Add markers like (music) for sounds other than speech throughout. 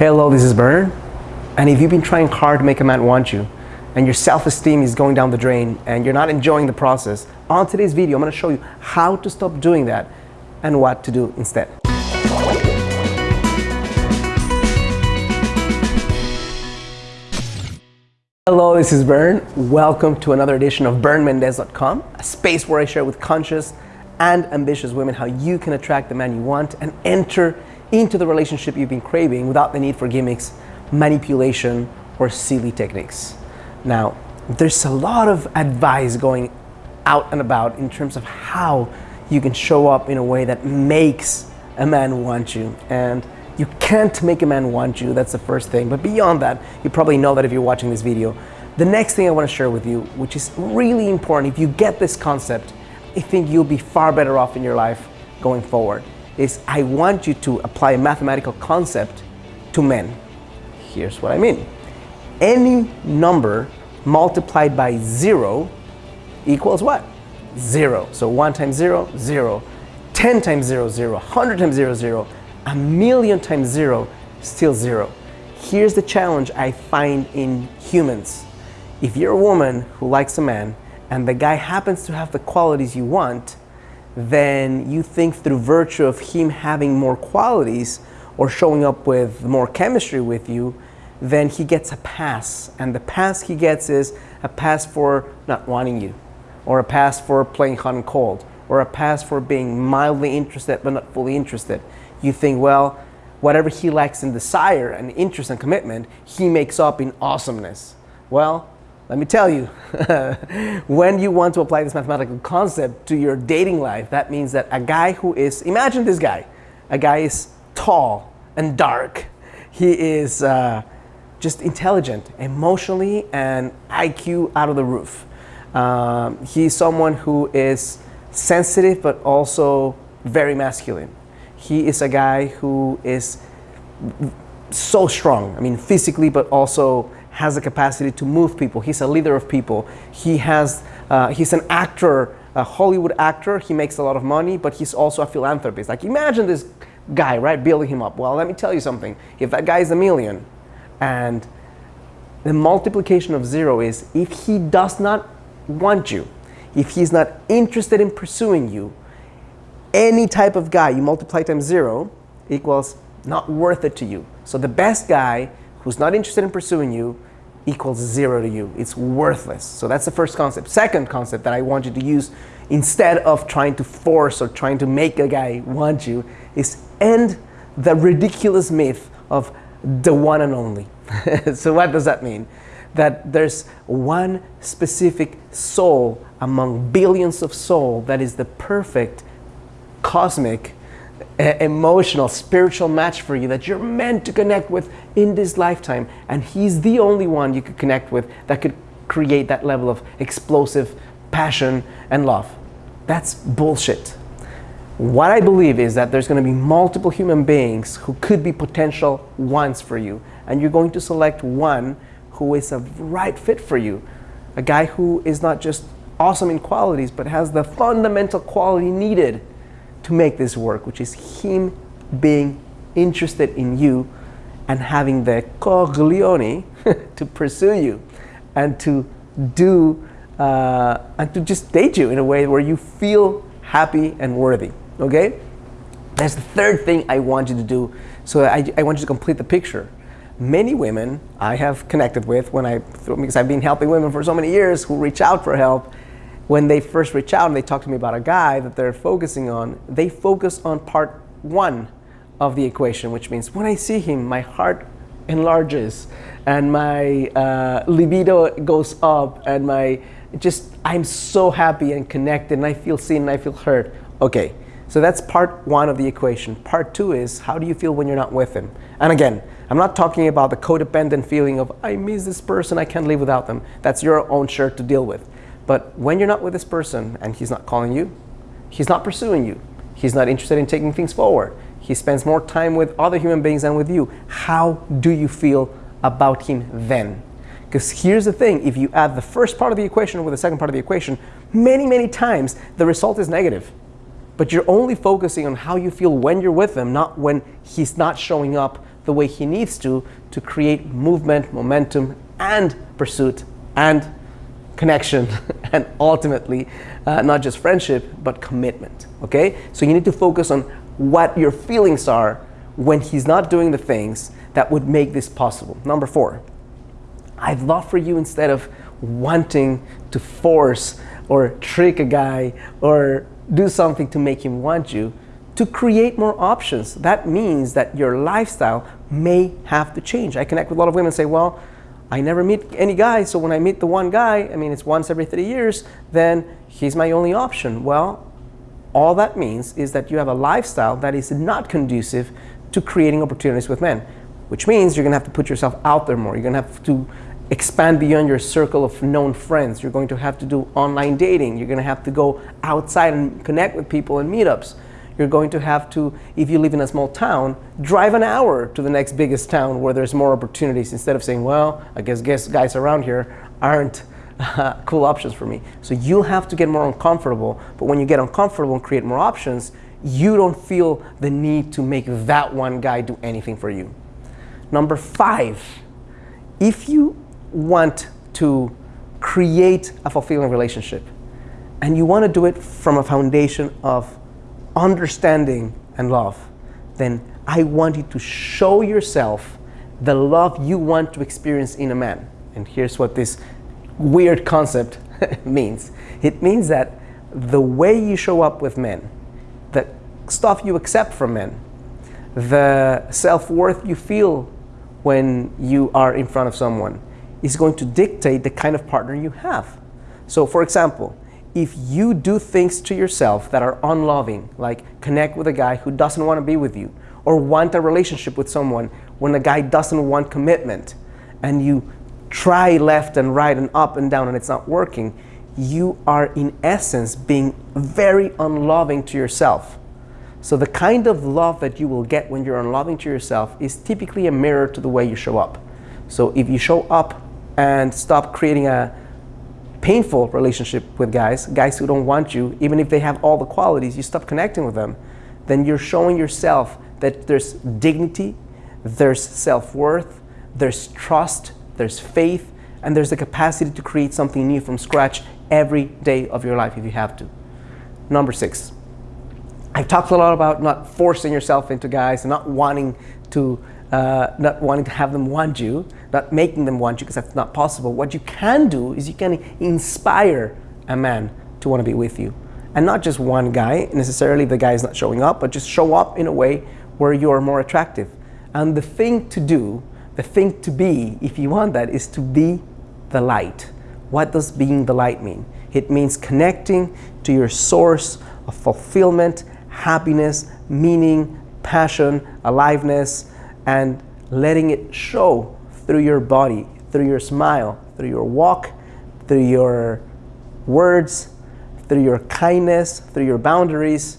Hello, this is Bernard. And if you've been trying hard to make a man want you, and your self-esteem is going down the drain, and you're not enjoying the process, on today's video, I'm gonna show you how to stop doing that and what to do instead. Hello, this is Bern. Welcome to another edition of BernMendez.com, a space where I share with conscious and ambitious women how you can attract the man you want and enter into the relationship you've been craving without the need for gimmicks, manipulation, or silly techniques. Now, there's a lot of advice going out and about in terms of how you can show up in a way that makes a man want you. And you can't make a man want you, that's the first thing. But beyond that, you probably know that if you're watching this video. The next thing I want to share with you, which is really important, if you get this concept, I think you'll be far better off in your life going forward is I want you to apply a mathematical concept to men. Here's what I mean. Any number multiplied by zero equals what? Zero. So one times zero, zero. 10 times zero, zero. 100 times zero, zero. A million times zero, still zero. Here's the challenge I find in humans. If you're a woman who likes a man and the guy happens to have the qualities you want, then you think through virtue of him having more qualities or showing up with more chemistry with you, then he gets a pass. And the pass he gets is a pass for not wanting you, or a pass for playing hot and cold, or a pass for being mildly interested but not fully interested. You think, well, whatever he lacks in desire and interest and commitment, he makes up in awesomeness. Well, let me tell you, (laughs) when you want to apply this mathematical concept to your dating life, that means that a guy who is, imagine this guy, a guy is tall and dark. He is uh, just intelligent, emotionally and IQ out of the roof. Um, he's someone who is sensitive but also very masculine. He is a guy who is so strong, I mean physically but also has the capacity to move people. He's a leader of people. He has, uh, he's an actor, a Hollywood actor. He makes a lot of money, but he's also a philanthropist. Like imagine this guy, right, building him up. Well, let me tell you something. If that guy is a million and the multiplication of zero is if he does not want you, if he's not interested in pursuing you, any type of guy, you multiply times zero equals not worth it to you. So the best guy who's not interested in pursuing you equals zero to you. It's worthless. So that's the first concept. Second concept that I want you to use instead of trying to force or trying to make a guy want you is end the ridiculous myth of the one and only. (laughs) so what does that mean? That there's one specific soul among billions of soul that is the perfect cosmic emotional, spiritual match for you that you're meant to connect with in this lifetime. And he's the only one you could connect with that could create that level of explosive passion and love. That's bullshit. What I believe is that there's going to be multiple human beings who could be potential ones for you. And you're going to select one who is a right fit for you. A guy who is not just awesome in qualities, but has the fundamental quality needed to make this work, which is him being interested in you and having the coglione (laughs) to pursue you and to do uh, and to just date you in a way where you feel happy and worthy. Okay? That's the third thing I want you to do. So I, I want you to complete the picture. Many women I have connected with when I, because I've been helping women for so many years who reach out for help when they first reach out and they talk to me about a guy that they're focusing on, they focus on part one of the equation, which means when I see him, my heart enlarges and my uh, libido goes up and my just I'm so happy and connected and I feel seen and I feel heard. Okay, so that's part one of the equation. Part two is how do you feel when you're not with him? And again, I'm not talking about the codependent feeling of I miss this person, I can't live without them. That's your own shirt to deal with. But when you're not with this person and he's not calling you, he's not pursuing you, he's not interested in taking things forward, he spends more time with other human beings than with you, how do you feel about him then? Because here's the thing, if you add the first part of the equation with the second part of the equation, many, many times the result is negative. But you're only focusing on how you feel when you're with him, not when he's not showing up the way he needs to to create movement, momentum, and pursuit and connection (laughs) and ultimately uh, not just friendship but commitment okay? So you need to focus on what your feelings are when he's not doing the things that would make this possible. Number four i'd love for you instead of wanting to force or trick a guy or do something to make him want you to create more options. That means that your lifestyle may have to change. I connect with a lot of women and say well I never meet any guy, so when I meet the one guy, I mean, it's once every three years, then he's my only option. Well, all that means is that you have a lifestyle that is not conducive to creating opportunities with men, which means you're gonna have to put yourself out there more. You're gonna have to expand beyond your circle of known friends. You're going to have to do online dating. You're gonna have to go outside and connect with people in meetups you're going to have to, if you live in a small town, drive an hour to the next biggest town where there's more opportunities instead of saying, well, I guess, guess guys around here aren't uh, (laughs) cool options for me. So you'll have to get more uncomfortable, but when you get uncomfortable and create more options, you don't feel the need to make that one guy do anything for you. Number five, if you want to create a fulfilling relationship and you want to do it from a foundation of understanding and love, then I want you to show yourself the love you want to experience in a man. And here's what this weird concept (laughs) means. It means that the way you show up with men, the stuff you accept from men, the self-worth you feel when you are in front of someone is going to dictate the kind of partner you have. So for example, if you do things to yourself that are unloving, like connect with a guy who doesn't want to be with you, or want a relationship with someone when a guy doesn't want commitment, and you try left and right and up and down and it's not working, you are in essence being very unloving to yourself. So the kind of love that you will get when you're unloving to yourself is typically a mirror to the way you show up. So if you show up and stop creating a painful relationship with guys, guys who don't want you, even if they have all the qualities, you stop connecting with them, then you're showing yourself that there's dignity, there's self-worth, there's trust, there's faith, and there's the capacity to create something new from scratch every day of your life if you have to. Number six, I've talked a lot about not forcing yourself into guys and not wanting to uh, not wanting to have them want you, not making them want you because that's not possible. What you can do is you can inspire a man to want to be with you. And not just one guy, necessarily the guy is not showing up, but just show up in a way where you're more attractive. And the thing to do, the thing to be, if you want that, is to be the light. What does being the light mean? It means connecting to your source of fulfillment, happiness, meaning, passion, aliveness, and letting it show through your body, through your smile, through your walk, through your words, through your kindness, through your boundaries.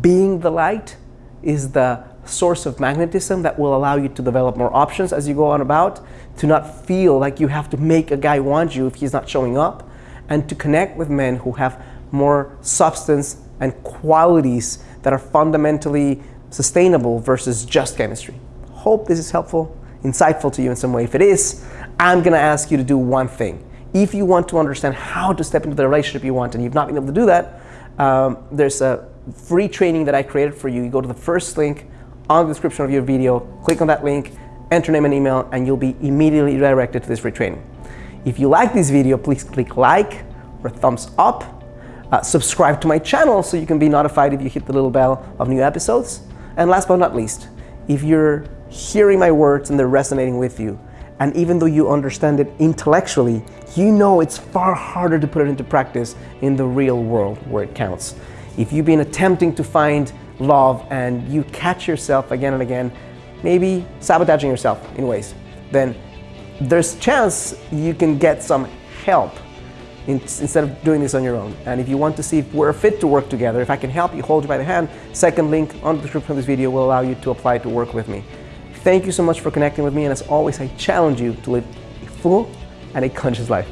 Being the light is the source of magnetism that will allow you to develop more options as you go on about, to not feel like you have to make a guy want you if he's not showing up, and to connect with men who have more substance and qualities that are fundamentally sustainable versus just chemistry hope this is helpful, insightful to you in some way. If it is, I'm gonna ask you to do one thing. If you want to understand how to step into the relationship you want and you've not been able to do that, um, there's a free training that I created for you. You go to the first link on the description of your video, click on that link, enter name and email, and you'll be immediately redirected to this free training. If you like this video, please click like or thumbs up. Uh, subscribe to my channel so you can be notified if you hit the little bell of new episodes. And last but not least, if you're hearing my words and they're resonating with you. And even though you understand it intellectually, you know it's far harder to put it into practice in the real world where it counts. If you've been attempting to find love and you catch yourself again and again, maybe sabotaging yourself in ways, then there's chance you can get some help instead of doing this on your own. And if you want to see if we're fit to work together, if I can help you, hold you by the hand, second link on the description of this video will allow you to apply to work with me. Thank you so much for connecting with me, and as always, I challenge you to live a full and a conscious life.